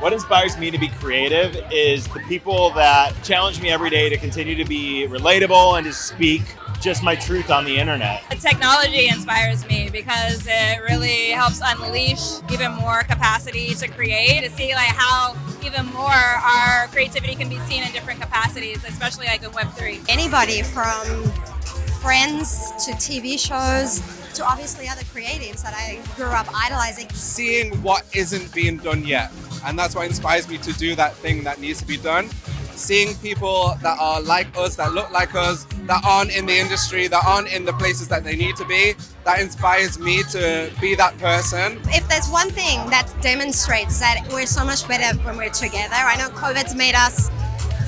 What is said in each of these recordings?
What inspires me to be creative is the people that challenge me every day to continue to be relatable and to speak just my truth on the internet. Technology inspires me because it really helps unleash even more capacity to create, to see like how even more our creativity can be seen in different capacities, especially like in Web3. Anybody from friends to TV shows, to obviously other creatives that I grew up idolizing. Seeing what isn't being done yet. And that's what inspires me to do that thing that needs to be done. Seeing people that are like us, that look like us, that aren't in the industry, that aren't in the places that they need to be, that inspires me to be that person. If there's one thing that demonstrates that we're so much better when we're together, I know COVID's made us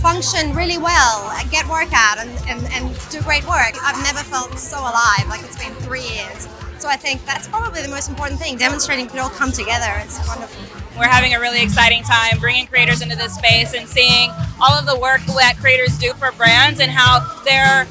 function really well, get work out and, and, and do great work. I've never felt so alive, like it's been three years. So I think that's probably the most important thing, demonstrating it all come together. It's wonderful. We're having a really exciting time bringing creators into this space and seeing all of the work that creators do for brands and how they're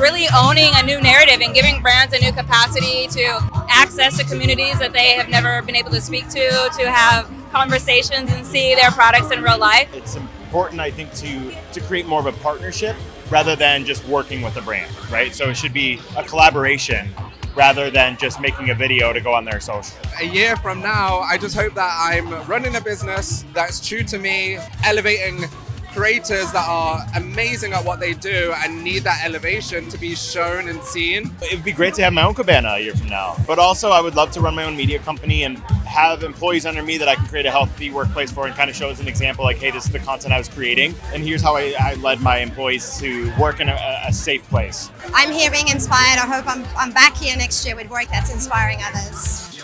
really owning a new narrative and giving brands a new capacity to access to communities that they have never been able to speak to, to have conversations and see their products in real life. It's important, I think, to, to create more of a partnership rather than just working with a brand, right? So it should be a collaboration rather than just making a video to go on their social. A year from now, I just hope that I'm running a business that's true to me, elevating creators that are amazing at what they do and need that elevation to be shown and seen. It would be great to have my own cabana a year from now. But also I would love to run my own media company and have employees under me that I can create a healthy workplace for and kind of show as an example like, hey, this is the content I was creating. And here's how I, I led my employees to work in a, a safe place. I'm here being inspired. I hope I'm, I'm back here next year with work that's inspiring others.